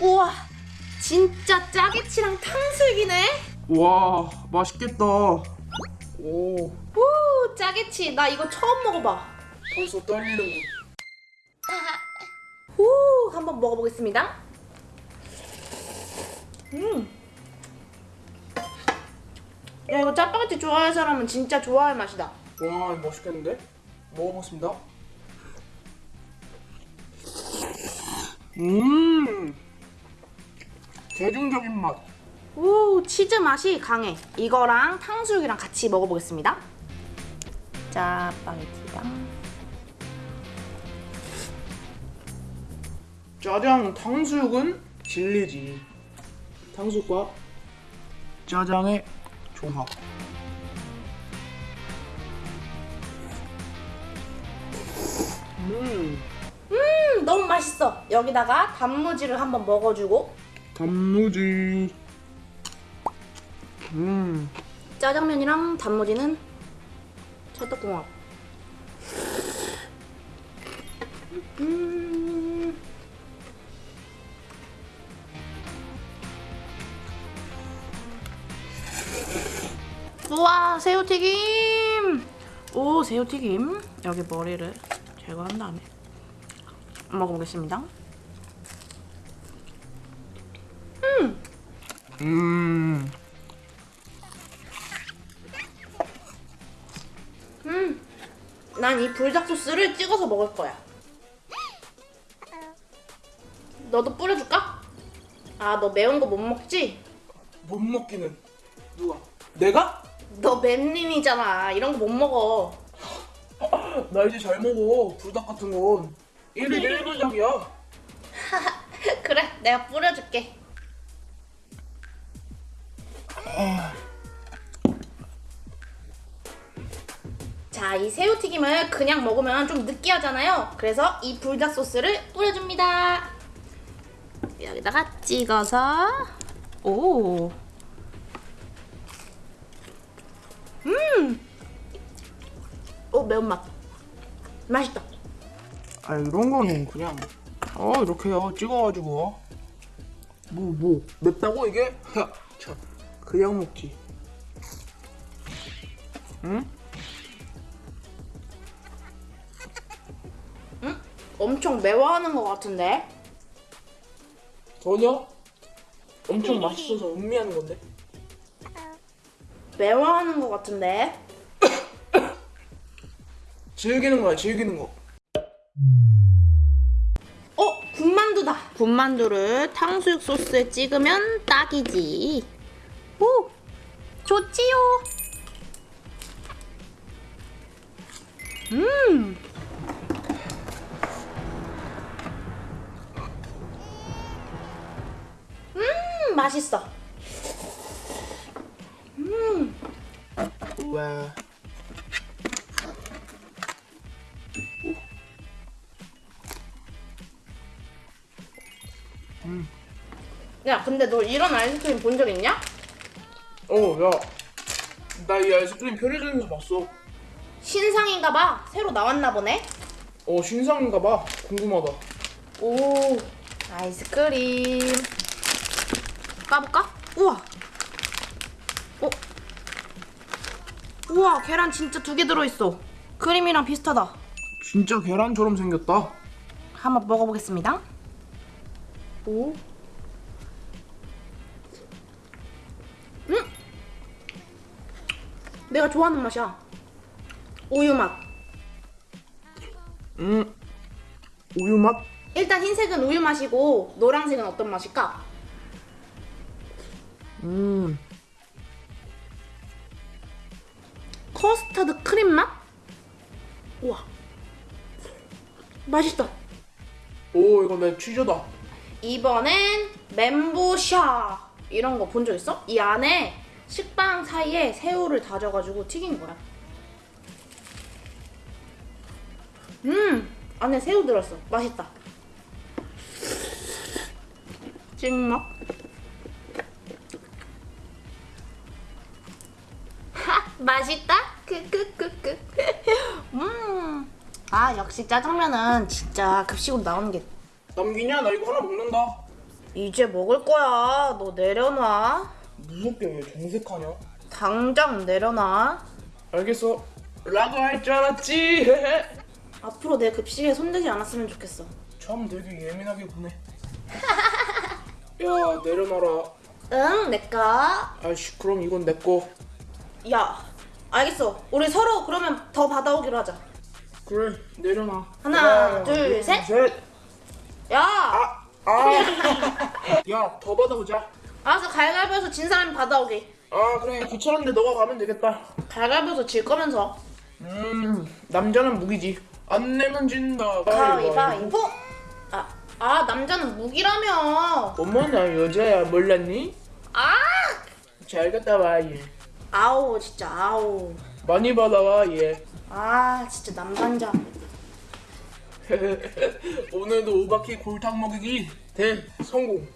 우와 진짜 짜게치랑 탕수육이네. 와 맛있겠다. 오. 우 짜게치. 나 이거 처음 먹어봐. 벌써 떨리는군. 후 한번 먹어보겠습니다. 음야 이거 짜파게티 좋아하는 사람은 진짜 좋아할 맛이다. 와 맛있겠는데? 먹어보겠습니다. 음 대중적인 맛. 오 치즈 맛이 강해. 이거랑 탕수육이랑 같이 먹어보겠습니다. 짜파게티랑 짜장 탕수육은 진리지. 탕수육과 짜장의 조합. 음 음 너무 맛있어. 여기다가 단무지를 한번 먹어주고 단무지. 음. 짜장면이랑 단무지는 찰떡궁합. 음. 우와 새우튀김! 오 새우튀김. 여기 머리를 제거한 다음에 먹어보겠습니다 음. 난 이 불닭 소스를 찍어서 먹을 거야. 너도 뿌려줄까? 아, 너 매운 거 못 먹지? 못 먹기는 누가? 내가? 너 맵님이잖아. 이런 거 못 먹어. 나 이제 잘 먹어 불닭 같은 건 1일 1불닭이야 그래, 내가 뿌려줄게. 자, 이 새우튀김을 그냥 먹으면 좀 느끼하잖아요. 그래서 이 불닭 소스를 뿌려줍니다. 여기다가 찍어서 오. 음. 오 매운맛. 맛있다. 아 이런 거는 그냥 어 이렇게요 찍어가지고 뭐 뭐 맵다고 이게? 참 그냥 먹지 응? 엄청 매워하는 것 같은데. 전혀 엄청 맛있어서 음미하는 건데 매워하는 것 같은데. 즐기는 거야 즐기는 거 어, 군만두다. 군만두를 탕수육 소스에 찍으면 딱이지. 오, 좋지요. 음. 음, 맛있어. 와 야, 근데 너 이런 아이스크림 본 적 있냐? 어, 야. 나 이 아이스크림 편의점에서 봤어. 신상인가 봐. 새로 나왔나 보네. 어, 신상인가 봐. 궁금하다. 오, 아이스크림. 까볼까? 우와. 어? 우와, 계란 진짜 두 개 들어있어. 크림이랑 비슷하다. 진짜 계란처럼 생겼다. 한번 먹어보겠습니다. 오. 내가 좋아하는 맛이야. 우유 맛. 음. 우유 맛? 일단 흰색은 우유 맛이고 노란색은 어떤 맛일까? 음. 커스터드 크림 맛? 우와. 맛있다. 오, 이거 내 취저다. 이번엔 멘보샤 이런 거 본 적 있어? 이 안에 식빵 사이에 새우를 다져가지고 튀긴 거야. 음 안에 새우 들었어. 맛있다. 찍먹. 하 맛있다. 크크크크. 음. 아 역시 짜장면은 진짜 급식으로 나오는 게 남기냐? 나 이거 하나 먹는다. 이제 먹을 거야. 너 내려놔. 무섭게 왜 정색하냐? 당장 내려놔. 알겠어. 라고 할 줄 알았지. 앞으로 내 급식에 손대지 않았으면 좋겠어. 참 되게 예민하게 보네. 야 내려놔라. 응, 내꺼. 아이씨 그럼 이건 내 거. 야, 알겠어. 우리 서로 그러면 더 받아오기로 하자. 그래 내려놔. 하나, 둘, 셋. 셋. 야, 아. 아. 야더 받아보자. 알았어. 갈갈보에서 진 사람이 받아오기. 아 그래 귀찮은데 너가 가면 되겠다. 갈갈보에서 질 거면서. 음 남자는 무기지. 안 내면 진다. 가위바위보. 아, 아 남자는 무기라며. 어머 나 여자야 몰랐니? 아, 잘 갔다 와 얘. 아우 진짜 아우. 많이 받아와 얘. 아 진짜 남반자. 오늘도 오바키 골탕 먹이기 대 성공.